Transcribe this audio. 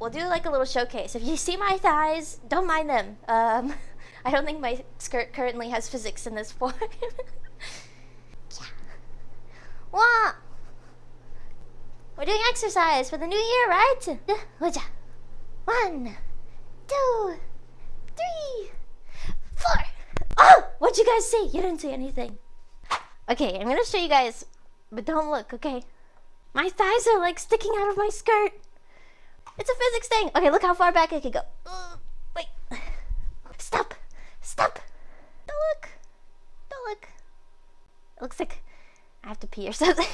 we'll do like a little showcase. If you see my thighs, don't mind them. Um, I don't think my skirt currently has physics in this form. yeah. Wah! We're doing exercise for the new year, right? One, two, three, four. Oh! What'd you guys see? You didn't see anything. Okay, I'm gonna show you guys, but don't look, okay? My thighs are like sticking out of my skirt. It's a physics thing. Okay, look how far back I can go. Uh, wait. Stop. Stop. Don't look. Don't look. It looks like I have to pee or something.